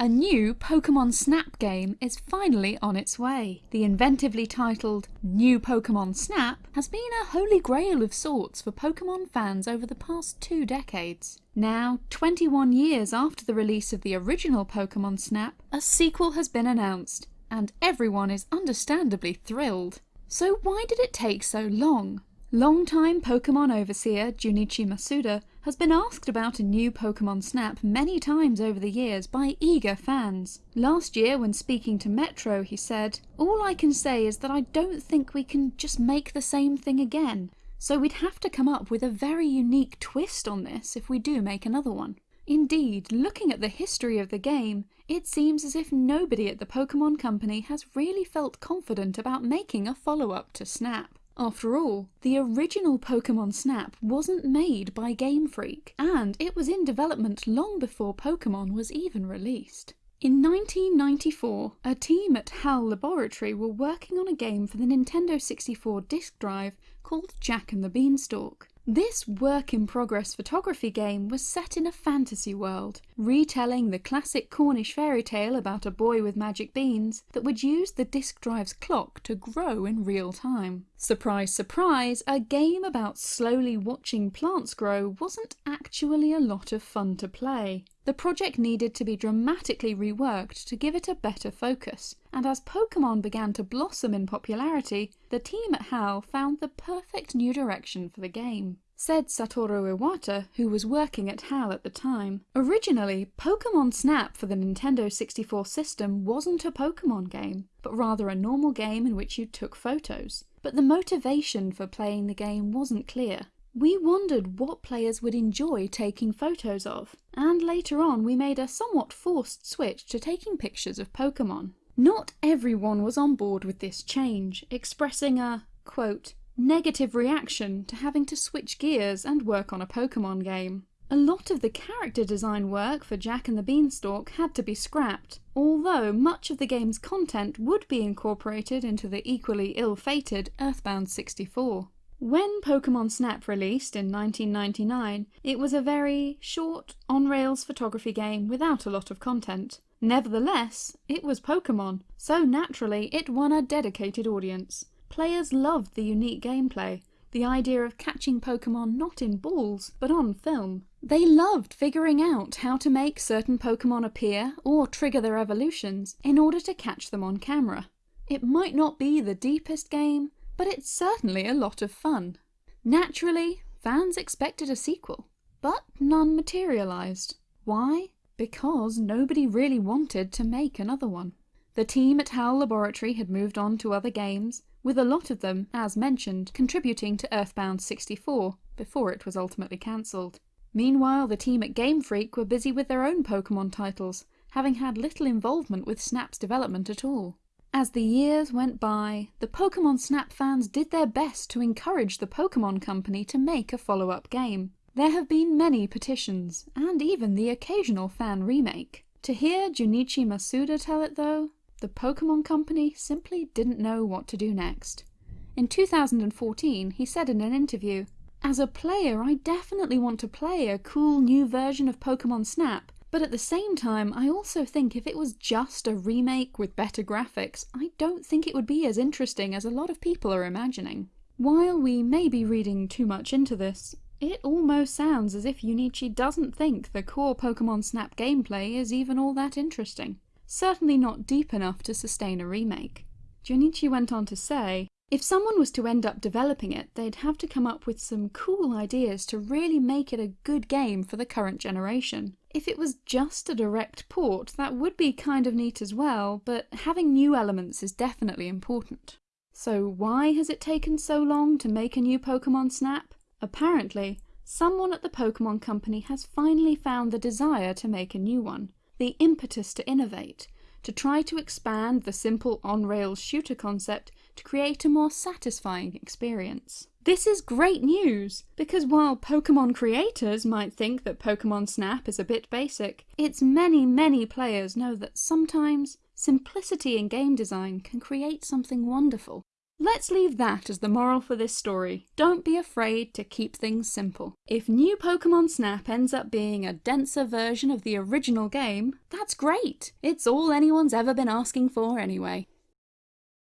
A new Pokemon Snap game is finally on its way. The inventively titled New Pokemon Snap has been a holy grail of sorts for Pokemon fans over the past two decades. Now, 21 years after the release of the original Pokemon Snap, a sequel has been announced, and everyone is understandably thrilled. So why did it take so long? Longtime Pokemon overseer Junichi Masuda has been asked about a new Pokemon Snap many times over the years by eager fans. Last year when speaking to Metro he said, All I can say is that I don't think we can just make the same thing again, so we'd have to come up with a very unique twist on this if we do make another one. Indeed, looking at the history of the game, it seems as if nobody at the Pokemon Company has really felt confident about making a follow-up to Snap. After all, the original Pokemon Snap wasn't made by Game Freak, and it was in development long before Pokemon was even released. In 1994, a team at HAL Laboratory were working on a game for the Nintendo 64 disk drive called Jack and the Beanstalk. This work-in-progress photography game was set in a fantasy world, retelling the classic Cornish fairy tale about a boy with magic beans that would use the disk drive's clock to grow in real time. Surprise surprise, a game about slowly watching plants grow wasn't actually a lot of fun to play. The project needed to be dramatically reworked to give it a better focus, and as Pokemon began to blossom in popularity, the team at HAL found the perfect new direction for the game. Said Satoru Iwata, who was working at HAL at the time, Originally, Pokemon Snap for the Nintendo 64 system wasn't a Pokemon game, but rather a normal game in which you took photos. But the motivation for playing the game wasn't clear. We wondered what players would enjoy taking photos of, and later on we made a somewhat forced switch to taking pictures of Pokemon. Not everyone was on board with this change, expressing a, quote, negative reaction to having to switch gears and work on a Pokemon game. A lot of the character design work for Jack and the Beanstalk had to be scrapped, although much of the game's content would be incorporated into the equally ill-fated Earthbound 64. When Pokemon Snap released in 1999, it was a very short, on-rails photography game without a lot of content. Nevertheless, it was Pokemon, so naturally it won a dedicated audience. Players loved the unique gameplay, the idea of catching Pokemon not in balls, but on film. They loved figuring out how to make certain Pokemon appear or trigger their evolutions in order to catch them on camera. It might not be the deepest game, but it's certainly a lot of fun. Naturally, fans expected a sequel, but none materialised. Why? Because nobody really wanted to make another one. The team at HAL Laboratory had moved on to other games, with a lot of them, as mentioned, contributing to Earthbound 64 before it was ultimately cancelled. Meanwhile, the team at Game Freak were busy with their own Pokemon titles, having had little involvement with Snap's development at all. As the years went by, the Pokemon Snap fans did their best to encourage the Pokemon Company to make a follow-up game. There have been many petitions, and even the occasional fan remake. To hear Junichi Masuda tell it though, the Pokemon Company simply didn't know what to do next. In 2014, he said in an interview, As a player, I definitely want to play a cool new version of Pokemon Snap, but at the same time, I also think if it was just a remake with better graphics, I don't think it would be as interesting as a lot of people are imagining. While we may be reading too much into this, it almost sounds as if Junichi doesn't think the core Pokemon Snap gameplay is even all that interesting. Certainly not deep enough to sustain a remake. Junichi went on to say, if someone was to end up developing it, they'd have to come up with some cool ideas to really make it a good game for the current generation. If it was just a direct port, that would be kind of neat as well, but having new elements is definitely important. So why has it taken so long to make a new Pokemon Snap? Apparently, someone at the Pokemon Company has finally found the desire to make a new one, the impetus to innovate, to try to expand the simple on-rails shooter concept to create a more satisfying experience. This is great news, because while Pokemon creators might think that Pokemon Snap is a bit basic, its many, many players know that sometimes simplicity in game design can create something wonderful. Let's leave that as the moral for this story. Don't be afraid to keep things simple. If new Pokemon Snap ends up being a denser version of the original game, that's great! It's all anyone's ever been asking for anyway.